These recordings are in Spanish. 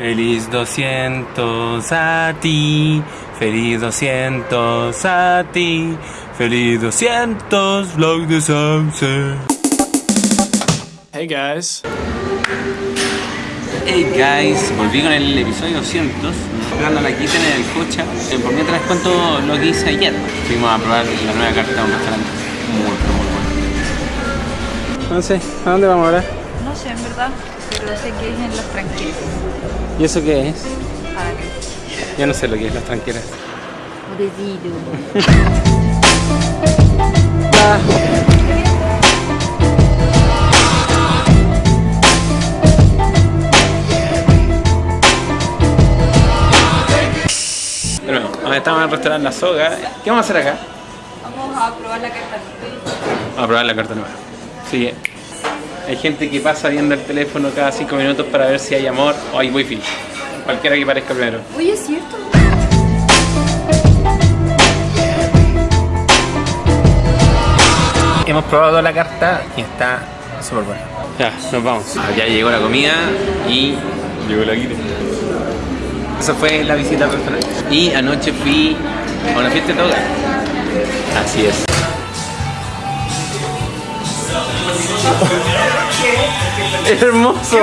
Feliz 200 a ti, feliz 200 a ti, feliz 200 vlog de Sauce. Hey guys. Hey guys, volví con el episodio 200, esperando la Kitten en el coche. Eh, Por mientras les cuento lo que hice ayer. Fuimos a probar la nueva carta de un restaurante muy, muy bueno. No sé, ¿a dónde vamos ahora? No sé, en verdad, pero sé que es en las tranquilas. ¿Y eso qué es? Que. Yo no sé lo que es las tranqueras. Bueno, ahora estamos en el restaurante La Soga. ¿Qué vamos a hacer acá? Vamos a probar la carta. Vamos a probar la carta nueva. Sí, hay gente que pasa viendo el teléfono cada 5 minutos para ver si hay amor o hay wifi. Cualquiera que parezca primero. Oye, es cierto. Hemos probado la carta y está súper buena. Ya, nos vamos. Ah, ya llegó la comida y llegó la guita. Esa fue la visita al restaurante. Y anoche fui a una fiesta de toga. Así es. Hermoso.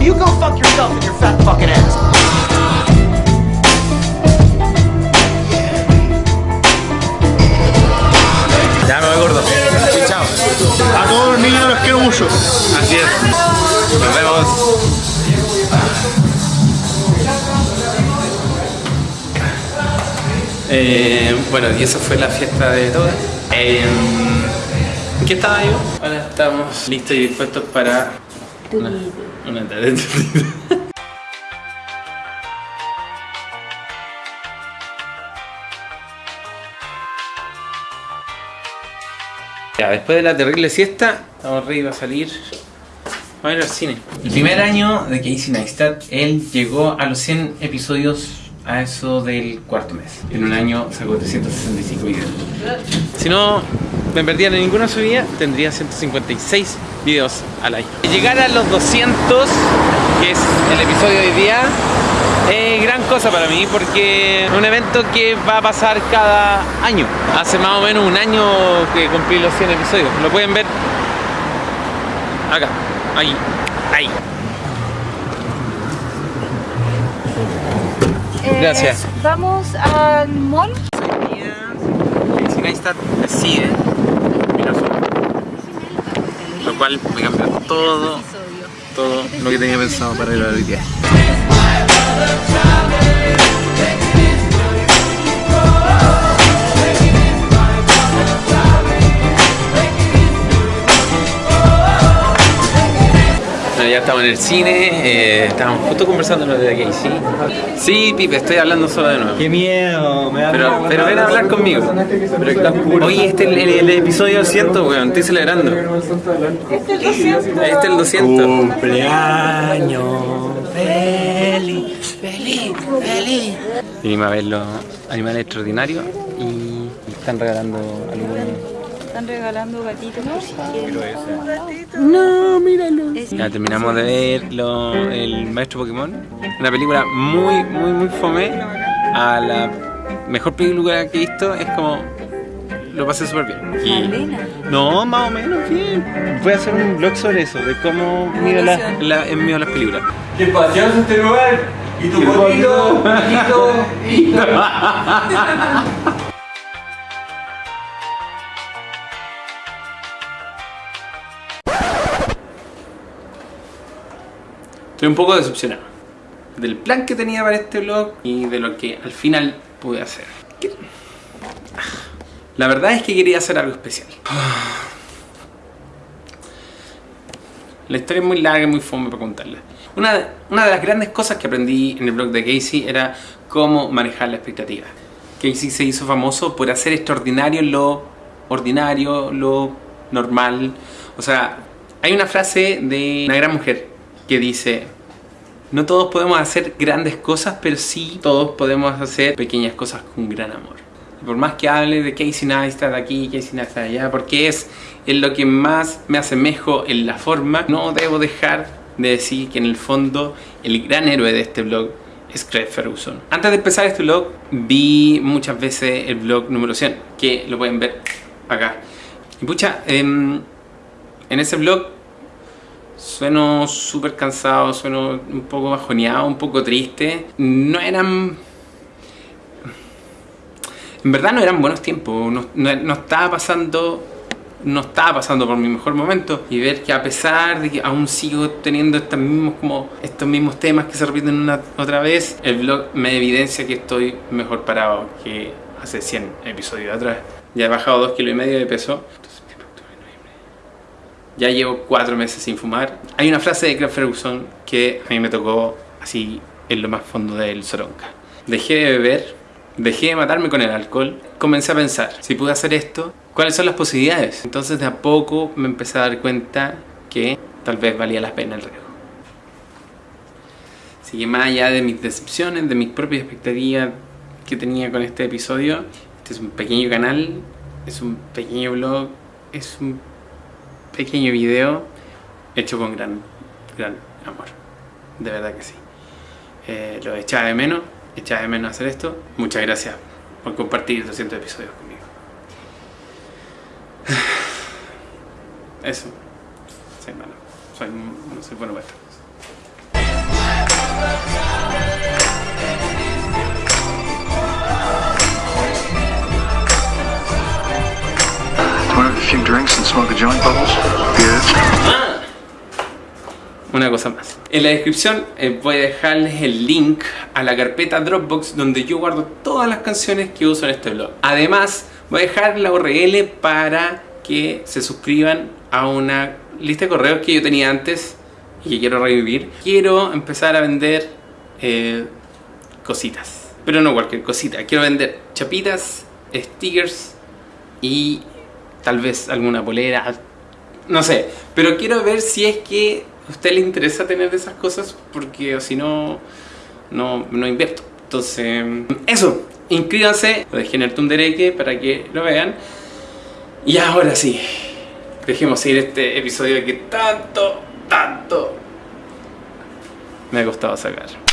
You go fuck yourself in your fat fucking ass. Ya me voy gordo. Sí, chao. A todos los niños los quiero mucho. Así es. Nos vemos. Eh, bueno, y esa fue la fiesta de todas. Eh, ¿en ¿Qué estaba yo? Ahora estamos listos y dispuestos para una, una tarea. Ya, después de la terrible siesta, estamos ready a salir. Vamos a ir al cine. El primer año de Casey Neistat, él llegó a los 100 episodios a eso del cuarto mes. En un año sacó 365 videos. Si no me perdía en ninguna subida, tendría 156 videos al año. Llegar a los 200, que es el episodio de hoy día, es gran cosa para mí porque es un evento que va a pasar cada año. Hace más o menos un año que cumplí los 100 episodios. Lo pueden ver acá, ahí, ahí. Gracias. Vamos al mall. Casey Neistat decide. Lo cual me cambió todo, todo lo que tenía pensado para ir a hoy día. Ya estamos en el cine, eh, estábamos justo conversando lo de Casey. Sí, Pipe, estoy hablando solo de nuevo. Qué miedo, me da Pero, pero ven a hablar conmigo. Hoy este es el, el episodio 200, weón, estoy celebrando. Este es el 200. Cumpleaños. Feliz, feliz, feliz. Vinimos a ver los animales extraordinarios y están regalando algunos. Están regalando gatitos por si quieren. No, míralo. Ya terminamos de ver lo- El Maestro Pokémon. Una película muy, muy, muy fome. A la mejor película que he visto es como. Lo pasé súper bien. Y-. No, más o menos bien. Voy a hacer un blog sobre eso, de cómo miro la, la, en mío las películas. ¡Qué pacioso este lugar! ¡Y tu bonito! Un poco decepcionado del plan que tenía para este blog y de lo que al final pude hacer. La verdad es que quería hacer algo especial. La historia es muy larga y muy fome para contarla. Una, una de las grandes cosas que aprendí en el blog de Casey era cómo manejar la expectativa. Casey se hizo famoso por hacer extraordinario lo ordinario, lo normal. O sea, hay una frase de una gran mujer que dice, no todos podemos hacer grandes cosas, pero sí todos podemos hacer pequeñas cosas con gran amor. Por más que hable de Casey Neistat aquí, Casey Neistat allá, porque es en lo que más me asemejo en la forma, no debo dejar de decir que en el fondo el gran héroe de este blog es Craig Ferguson. Antes de empezar este blog, vi muchas veces el blog número 100, que lo pueden ver acá. Y pucha, em, en ese blog sueno súper cansado, sueno un poco bajoneado, un poco triste. No eran... En verdad no eran buenos tiempos, no, no- no estaba pasando no estaba pasando por mi mejor momento y ver que a pesar de que aún sigo teniendo estos mismos, como, estos mismos temas que se repiten una otra vez, el blog me evidencia que estoy mejor parado que hace 100 episodios atrás. Ya he bajado 2 kilos y medio de peso. Ya llevo 4 meses sin fumar. Hay una frase de Craig Ferguson que a mí me tocó así en lo más fondo del soronca. Dejé de beber, dejé de matarme con el alcohol, comencé a pensar, si pude hacer esto, ¿cuáles son las posibilidades? Entonces de a poco me empecé a dar cuenta que tal vez valía la pena el riesgo. Así que más allá de mis decepciones, de mis propias expectativas que tenía con este episodio, este es un pequeño canal, es un pequeño blog, es un pequeño video hecho con gran, gran amor. De verdad que sí. Eh, lo echaba de menos, echaba de menos hacer esto. Muchas gracias por compartir 200 episodios conmigo. Eso. Soy malo. Soy, no soy bueno para estas few drinks and smoke a joint, Bubbles? Good. Una cosa más. En la descripción eh, voy a dejarles el link a la carpeta Dropbox donde yo guardo todas las canciones que uso en este blog. Además, voy a dejar la URL para que se suscriban a una lista de correos que yo tenía antes y que quiero revivir. Quiero empezar a vender eh, cositas. Pero no cualquier cosita. Quiero vender chapitas, stickers y tal vez alguna polera. No sé. Pero quiero ver si es que a usted le interesa tener esas cosas porque si no, no, no invierto. Entonces, eso. Inscríbanse. Lo dejé en el Tundereque para que lo vean. Y ahora sí. Dejemos ir este episodio que tanto, tanto me ha costado sacar.